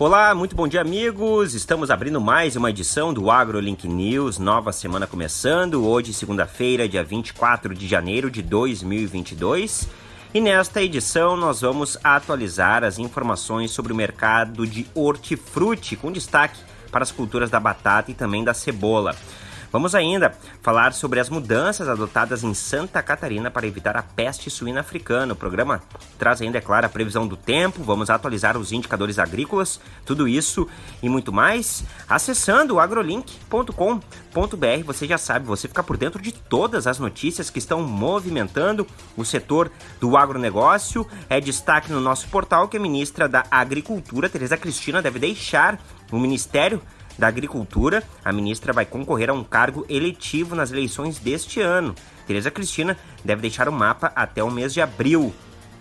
Olá, muito bom dia, amigos. Estamos abrindo mais uma edição do AgroLink News. Nova semana começando. Hoje, segunda-feira, dia 24 de janeiro de 2022. E nesta edição nós vamos atualizar as informações sobre o mercado de hortifruti, com destaque para as culturas da batata e também da cebola. Vamos ainda falar sobre as mudanças adotadas em Santa Catarina para evitar a peste suína africana. O programa traz ainda, é claro, a previsão do tempo, vamos atualizar os indicadores agrícolas, tudo isso e muito mais acessando agrolink.com.br. Você já sabe, você fica por dentro de todas as notícias que estão movimentando o setor do agronegócio. É destaque no nosso portal que a ministra da Agricultura, Tereza Cristina, deve deixar o Ministério da Agricultura, a ministra vai concorrer a um cargo eletivo nas eleições deste ano. Tereza Cristina deve deixar o mapa até o mês de abril.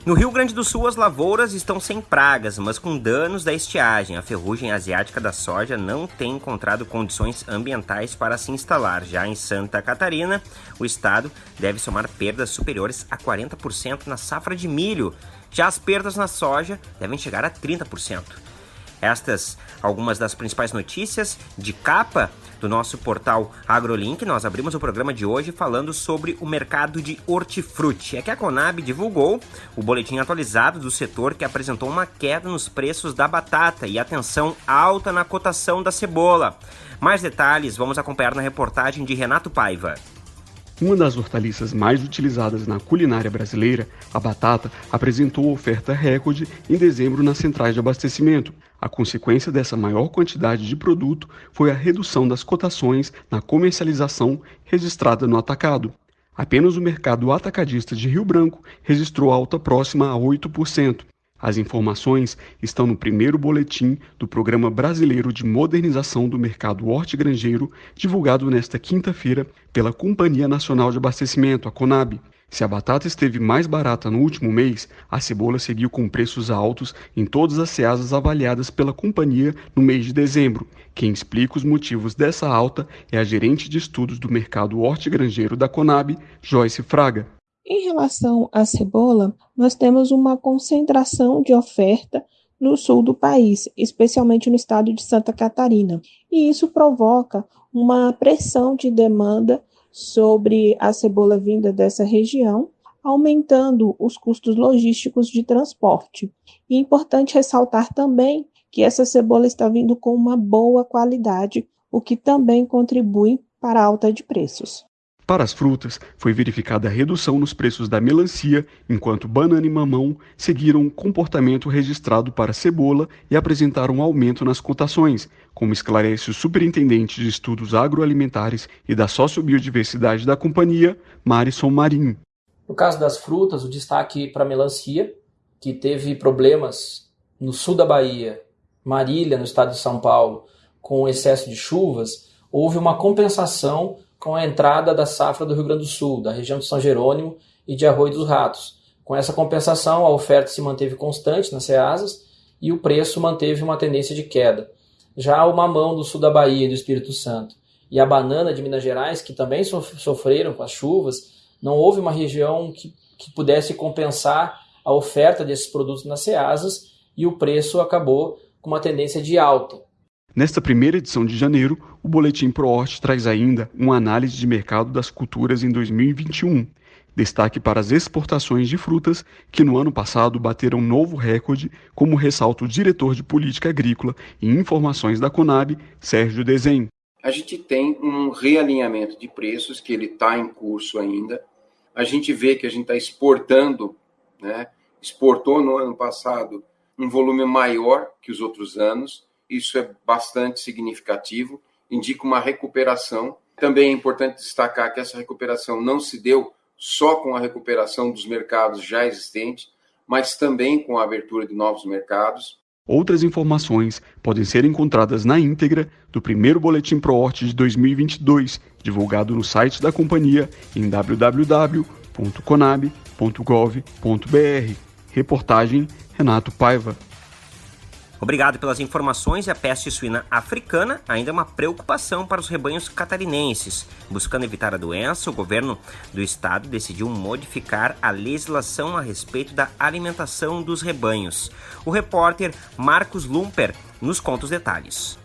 No Rio Grande do Sul, as lavouras estão sem pragas, mas com danos da estiagem. A ferrugem asiática da soja não tem encontrado condições ambientais para se instalar. Já em Santa Catarina, o estado deve somar perdas superiores a 40% na safra de milho. Já as perdas na soja devem chegar a 30%. Estas algumas das principais notícias de capa do nosso portal AgroLink. Nós abrimos o programa de hoje falando sobre o mercado de hortifruti. É que a Conab divulgou o boletim atualizado do setor que apresentou uma queda nos preços da batata e atenção alta na cotação da cebola. Mais detalhes vamos acompanhar na reportagem de Renato Paiva. Uma das hortaliças mais utilizadas na culinária brasileira, a batata, apresentou oferta recorde em dezembro nas centrais de abastecimento. A consequência dessa maior quantidade de produto foi a redução das cotações na comercialização registrada no atacado. Apenas o mercado atacadista de Rio Branco registrou alta próxima a 8%. As informações estão no primeiro boletim do Programa Brasileiro de Modernização do Mercado Hortigranjeiro, divulgado nesta quinta-feira pela Companhia Nacional de Abastecimento, a Conab. Se a batata esteve mais barata no último mês, a cebola seguiu com preços altos em todas as ceasas avaliadas pela companhia no mês de dezembro. Quem explica os motivos dessa alta é a gerente de estudos do mercado hortigranjeiro da Conab, Joyce Fraga. Em relação à cebola, nós temos uma concentração de oferta no sul do país, especialmente no estado de Santa Catarina, e isso provoca uma pressão de demanda sobre a cebola vinda dessa região, aumentando os custos logísticos de transporte. E é importante ressaltar também que essa cebola está vindo com uma boa qualidade, o que também contribui para a alta de preços. Para as frutas, foi verificada a redução nos preços da melancia, enquanto banana e mamão seguiram um comportamento registrado para cebola e apresentaram um aumento nas cotações, como esclarece o superintendente de estudos agroalimentares e da sociobiodiversidade da companhia, Marison Marim. No caso das frutas, o destaque para a melancia, que teve problemas no sul da Bahia, Marília, no estado de São Paulo, com excesso de chuvas, houve uma compensação com a entrada da safra do Rio Grande do Sul, da região de São Jerônimo e de Arroio dos Ratos. Com essa compensação, a oferta se manteve constante nas ceasas e o preço manteve uma tendência de queda. Já o mamão do sul da Bahia e do Espírito Santo e a banana de Minas Gerais, que também sofreram com as chuvas, não houve uma região que, que pudesse compensar a oferta desses produtos nas ceasas e o preço acabou com uma tendência de alta. Nesta primeira edição de janeiro, o Boletim ProHort traz ainda uma análise de mercado das culturas em 2021. Destaque para as exportações de frutas, que no ano passado bateram novo recorde, como ressalta o diretor de Política Agrícola e Informações da Conab, Sérgio Desen. A gente tem um realinhamento de preços que ele está em curso ainda. A gente vê que a gente está exportando, né? exportou no ano passado um volume maior que os outros anos isso é bastante significativo, indica uma recuperação. Também é importante destacar que essa recuperação não se deu só com a recuperação dos mercados já existentes, mas também com a abertura de novos mercados. Outras informações podem ser encontradas na íntegra do primeiro Boletim ProHort de 2022, divulgado no site da companhia em www.conab.gov.br. Reportagem Renato Paiva. Obrigado pelas informações. E a peste suína africana ainda é uma preocupação para os rebanhos catarinenses. Buscando evitar a doença, o governo do estado decidiu modificar a legislação a respeito da alimentação dos rebanhos. O repórter Marcos Lumper nos conta os detalhes.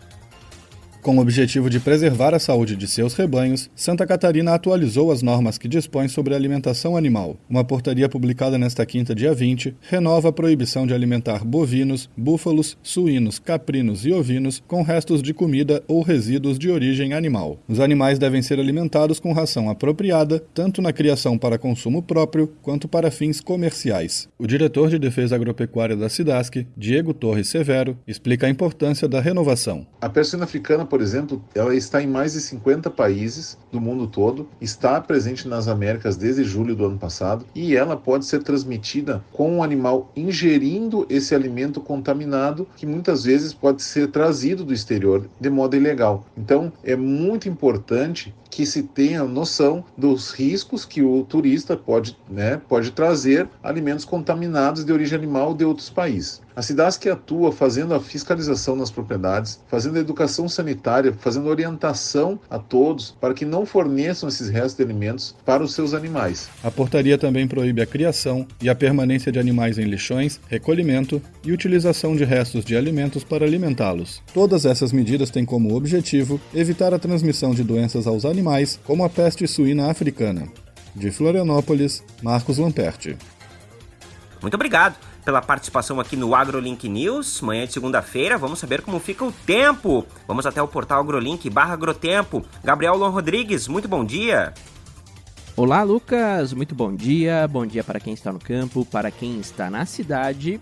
Com o objetivo de preservar a saúde de seus rebanhos, Santa Catarina atualizou as normas que dispõem sobre alimentação animal. Uma portaria publicada nesta quinta, dia 20, renova a proibição de alimentar bovinos, búfalos, suínos, caprinos e ovinos com restos de comida ou resíduos de origem animal. Os animais devem ser alimentados com ração apropriada, tanto na criação para consumo próprio quanto para fins comerciais. O diretor de Defesa Agropecuária da SIDASC, Diego Torres Severo, explica a importância da renovação. A persina africana por exemplo, ela está em mais de 50 países do mundo todo, está presente nas Américas desde julho do ano passado e ela pode ser transmitida com o um animal ingerindo esse alimento contaminado que muitas vezes pode ser trazido do exterior de modo ilegal. Então, é muito importante que se tenha noção dos riscos que o turista pode, né, pode trazer alimentos contaminados de origem animal de outros países. A que atua fazendo a fiscalização nas propriedades, fazendo a educação sanitária, fazendo orientação a todos para que não forneçam esses restos de alimentos para os seus animais. A portaria também proíbe a criação e a permanência de animais em lixões, recolhimento e utilização de restos de alimentos para alimentá-los. Todas essas medidas têm como objetivo evitar a transmissão de doenças aos animais animais, como a peste suína africana. De Florianópolis, Marcos Lamperti. Muito obrigado pela participação aqui no AgroLink News. Manhã de segunda-feira, vamos saber como fica o tempo. Vamos até o portal AgroLink barra Agrotempo. Gabriel Lon Rodrigues, muito bom dia. Olá, Lucas. Muito bom dia. Bom dia para quem está no campo, para quem está na cidade.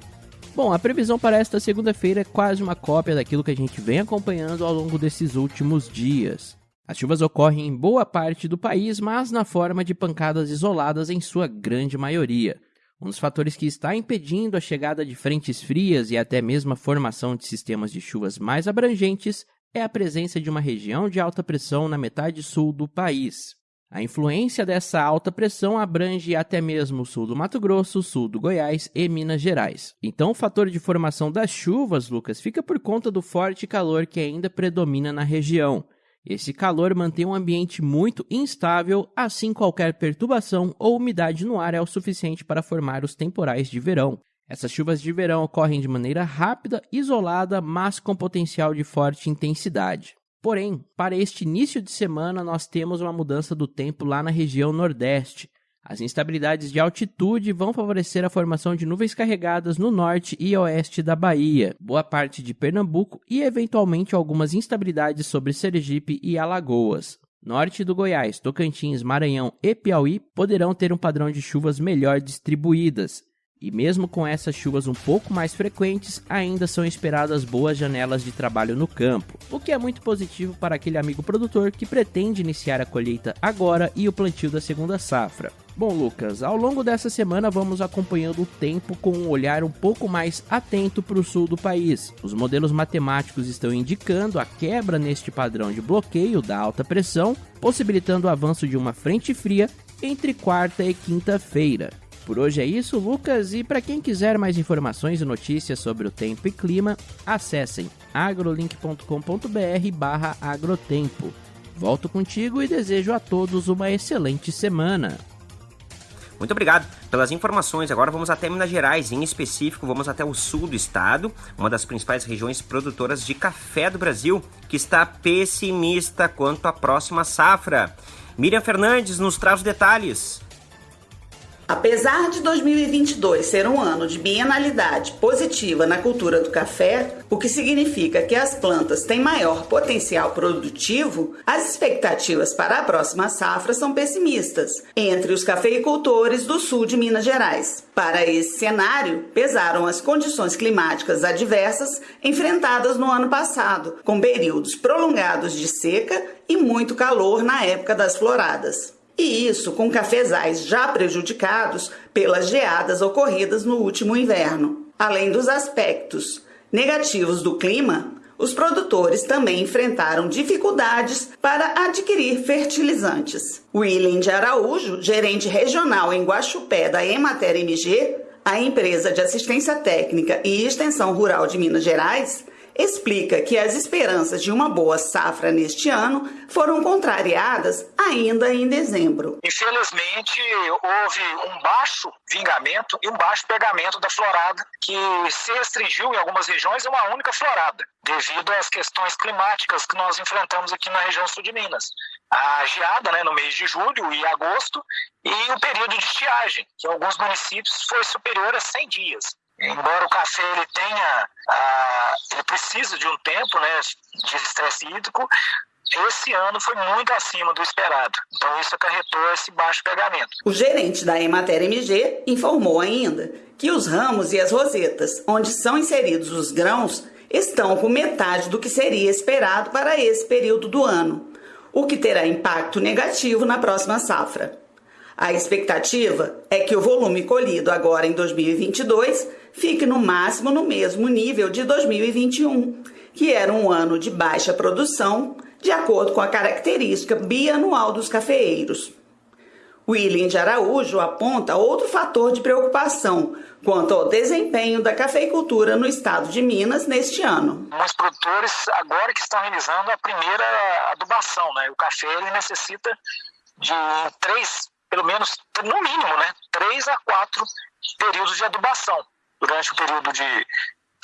Bom, a previsão para esta segunda-feira é quase uma cópia daquilo que a gente vem acompanhando ao longo desses últimos dias. As chuvas ocorrem em boa parte do país, mas na forma de pancadas isoladas em sua grande maioria. Um dos fatores que está impedindo a chegada de frentes frias e até mesmo a formação de sistemas de chuvas mais abrangentes é a presença de uma região de alta pressão na metade sul do país. A influência dessa alta pressão abrange até mesmo o sul do Mato Grosso, sul do Goiás e Minas Gerais. Então, o fator de formação das chuvas, Lucas, fica por conta do forte calor que ainda predomina na região. Esse calor mantém um ambiente muito instável, assim qualquer perturbação ou umidade no ar é o suficiente para formar os temporais de verão. Essas chuvas de verão ocorrem de maneira rápida, isolada, mas com potencial de forte intensidade. Porém, para este início de semana, nós temos uma mudança do tempo lá na região Nordeste. As instabilidades de altitude vão favorecer a formação de nuvens carregadas no norte e oeste da Bahia, boa parte de Pernambuco e eventualmente algumas instabilidades sobre Sergipe e Alagoas. Norte do Goiás, Tocantins, Maranhão e Piauí poderão ter um padrão de chuvas melhor distribuídas, e mesmo com essas chuvas um pouco mais frequentes, ainda são esperadas boas janelas de trabalho no campo, o que é muito positivo para aquele amigo produtor que pretende iniciar a colheita agora e o plantio da segunda safra. Bom, Lucas, ao longo dessa semana vamos acompanhando o tempo com um olhar um pouco mais atento para o sul do país. Os modelos matemáticos estão indicando a quebra neste padrão de bloqueio da alta pressão, possibilitando o avanço de uma frente fria entre quarta e quinta-feira. Por hoje é isso, Lucas, e para quem quiser mais informações e notícias sobre o tempo e clima, acessem agrolink.com.br agrotempo. Volto contigo e desejo a todos uma excelente semana. Muito obrigado pelas informações. Agora vamos até Minas Gerais, em específico, vamos até o sul do estado, uma das principais regiões produtoras de café do Brasil, que está pessimista quanto à próxima safra. Miriam Fernandes nos traz os detalhes. Apesar de 2022 ser um ano de bienalidade positiva na cultura do café, o que significa que as plantas têm maior potencial produtivo, as expectativas para a próxima safra são pessimistas entre os cafeicultores do sul de Minas Gerais. Para esse cenário, pesaram as condições climáticas adversas enfrentadas no ano passado, com períodos prolongados de seca e muito calor na época das floradas. E isso com cafezais já prejudicados pelas geadas ocorridas no último inverno. Além dos aspectos negativos do clima, os produtores também enfrentaram dificuldades para adquirir fertilizantes. William de Araújo, gerente regional em Guaxupé da Emater MG, A empresa de assistência técnica e extensão rural de Minas Gerais explica que as esperanças de uma boa safra neste ano foram contrariadas ainda em dezembro. Infelizmente, houve um baixo vingamento e um baixo pegamento da florada, que se restringiu em algumas regiões a uma única florada, devido às questões climáticas que nós enfrentamos aqui na região sul de Minas. A geada né, no mês de julho e agosto e o período de estiagem, que em alguns municípios foi superior a 100 dias embora o café ele tenha, ah, ele precisa de um tempo, né, de estresse hídrico, esse ano foi muito acima do esperado. Então isso acarretou esse baixo pegamento. O gerente da Emater MG informou ainda que os ramos e as rosetas, onde são inseridos os grãos, estão com metade do que seria esperado para esse período do ano, o que terá impacto negativo na próxima safra. A expectativa é que o volume colhido agora em 2022 fique no máximo no mesmo nível de 2021, que era um ano de baixa produção, de acordo com a característica bianual dos cafeeiros. William de Araújo aponta outro fator de preocupação quanto ao desempenho da cafeicultura no estado de Minas neste ano. Os produtores agora que estão realizando a primeira adubação, né? O café ele necessita de três, pelo menos no mínimo, né? Três a quatro períodos de adubação durante o período de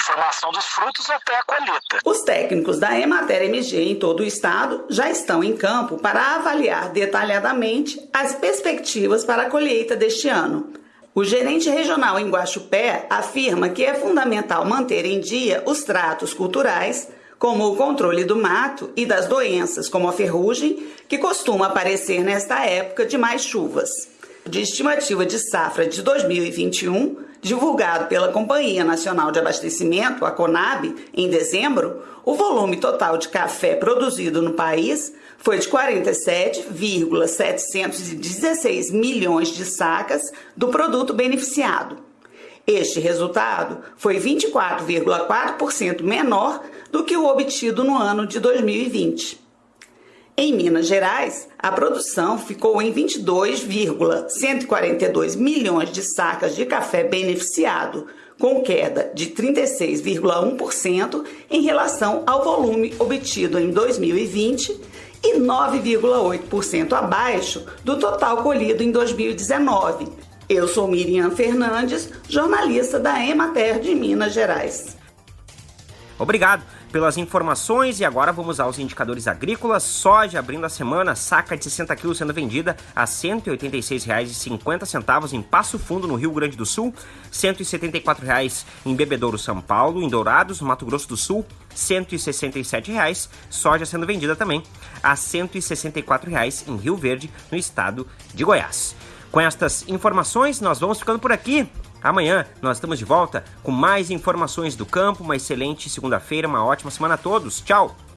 formação dos frutos até a colheita. Os técnicos da Emater MG em todo o estado já estão em campo para avaliar detalhadamente as perspectivas para a colheita deste ano. O gerente regional em Guaxupé afirma que é fundamental manter em dia os tratos culturais, como o controle do mato e das doenças, como a ferrugem, que costuma aparecer nesta época de mais chuvas. De estimativa de safra de 2021, divulgado pela Companhia Nacional de Abastecimento, a CONAB, em dezembro, o volume total de café produzido no país foi de 47,716 milhões de sacas do produto beneficiado. Este resultado foi 24,4% menor do que o obtido no ano de 2020. Em Minas Gerais, a produção ficou em 22,142 milhões de sacas de café beneficiado, com queda de 36,1% em relação ao volume obtido em 2020 e 9,8% abaixo do total colhido em 2019. Eu sou Miriam Fernandes, jornalista da Emater de Minas Gerais. Obrigado pelas informações e agora vamos aos indicadores agrícolas. Soja abrindo a semana, saca de 60 quilos sendo vendida a R$ 186,50 em Passo Fundo, no Rio Grande do Sul, R$ 174,00 em Bebedouro, São Paulo, em Dourados, Mato Grosso do Sul, R$ 167,00. Soja sendo vendida também a R$ 164,00 em Rio Verde, no estado de Goiás. Com estas informações, nós vamos ficando por aqui. Amanhã nós estamos de volta com mais informações do campo. Uma excelente segunda-feira, uma ótima semana a todos. Tchau!